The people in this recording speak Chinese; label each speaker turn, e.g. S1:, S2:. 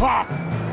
S1: 小